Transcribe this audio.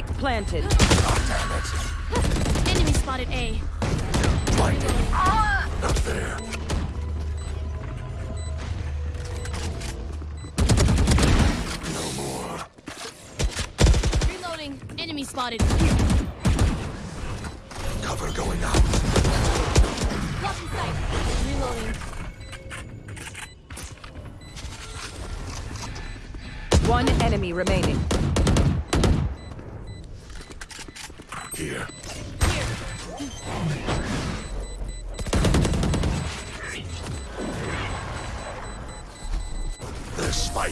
Spike planted. Enemy spotted A. Blinded. Not there. No more. Reloading. Enemy spotted. Cover going out. Blocking sight. Reloading. One enemy remaining. here. This fight